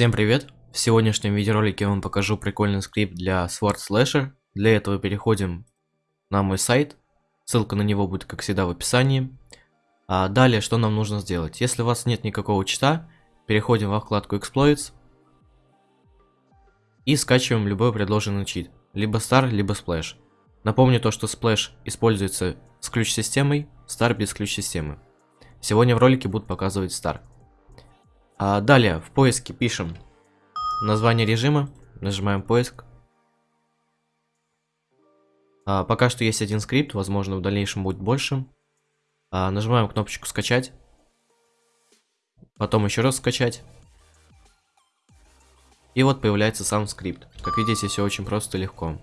Всем привет! В сегодняшнем видеоролике я вам покажу прикольный скрипт для Sword Slasher. Для этого переходим на мой сайт. Ссылка на него будет, как всегда, в описании. А далее, что нам нужно сделать? Если у вас нет никакого чита, переходим во вкладку Exploits. И скачиваем любой предложенный чит. Либо Star, либо Splash. Напомню то, что Splash используется с ключ-системой, Star без ключ-системы. Сегодня в ролике буду показывать Star. А далее в поиске пишем название режима, нажимаем поиск. А, пока что есть один скрипт, возможно в дальнейшем будет больше. А, нажимаем кнопочку скачать. Потом еще раз скачать. И вот появляется сам скрипт. Как видите, все очень просто и легко.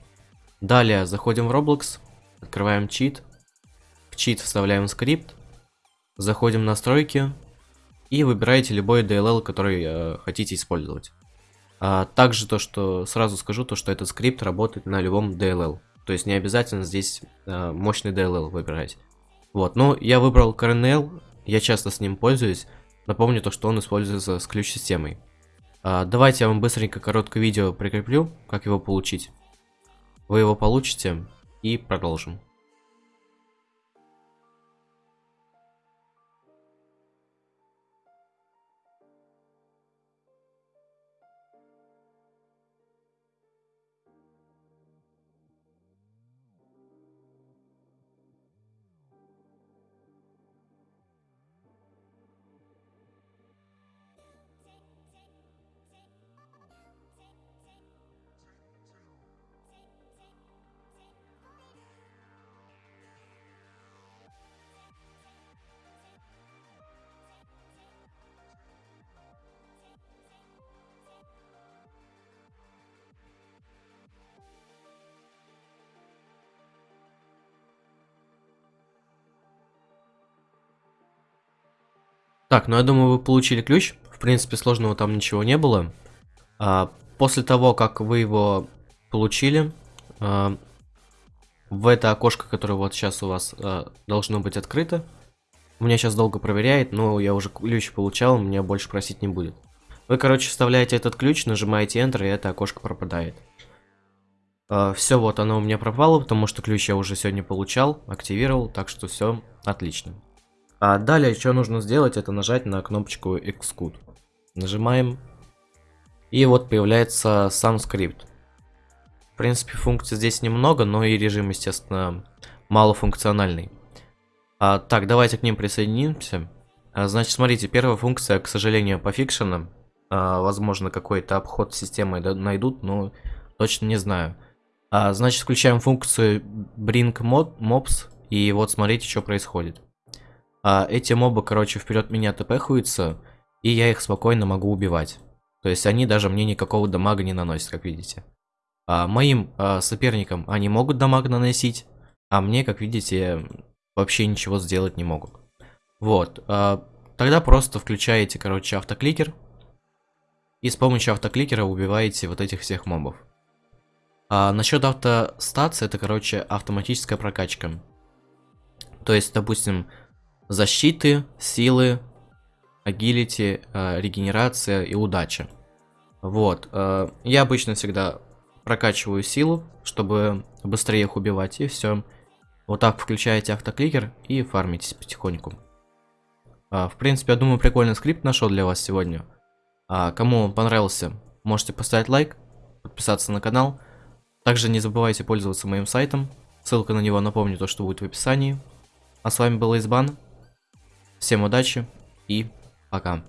Далее заходим в Roblox, открываем чит. В чит вставляем скрипт. Заходим в настройки, и выбираете любой DLL, который э, хотите использовать. А также то, что сразу скажу, то, что этот скрипт работает на любом DLL. То есть не обязательно здесь э, мощный DLL выбирать. Вот, но я выбрал CRNL, я часто с ним пользуюсь. Напомню то, что он используется с ключ-системой. А, давайте я вам быстренько короткое видео прикреплю, как его получить. Вы его получите и продолжим. Так, ну я думаю, вы получили ключ. В принципе, сложного там ничего не было. А, после того, как вы его получили, а, в это окошко, которое вот сейчас у вас а, должно быть открыто, у меня сейчас долго проверяет, но я уже ключ получал, меня больше просить не будет. Вы, короче, вставляете этот ключ, нажимаете Enter, и это окошко пропадает. Uh, все, вот оно у меня пропало, потому что ключ я уже сегодня получал, активировал, так что все отлично. А далее, что нужно сделать, это нажать на кнопочку Xcode. Нажимаем. И вот появляется сам скрипт. В принципе, функций здесь немного, но и режим, естественно, малофункциональный. А, так, давайте к ним присоединимся. А, значит, смотрите, первая функция, к сожалению, пофикшена. А, возможно, какой-то обход системы найдут, но точно не знаю. А, значит, включаем функцию bring mobs, и вот смотрите, что происходит. А эти мобы, короче, вперед меня тпхаются, и я их спокойно могу убивать. То есть они даже мне никакого дамага не наносят, как видите. А моим а, соперникам они могут дамаг наносить, а мне, как видите, вообще ничего сделать не могут. Вот. А, тогда просто включаете, короче, автокликер. И с помощью автокликера убиваете вот этих всех мобов. А, насчет автостации, это, короче, автоматическая прокачка. То есть, допустим, защиты, силы, агилити, э, регенерация и удача. Вот. Э, я обычно всегда прокачиваю силу, чтобы быстрее их убивать, и все. Вот так включаете автокликер и фармитесь потихоньку. Э, в принципе, я думаю, прикольный скрипт нашел для вас сегодня. А кому он понравился, можете поставить лайк, подписаться на канал. Также не забывайте пользоваться моим сайтом. Ссылка на него, напомню, то, что будет в описании. А с вами был Избан. Всем удачи и пока.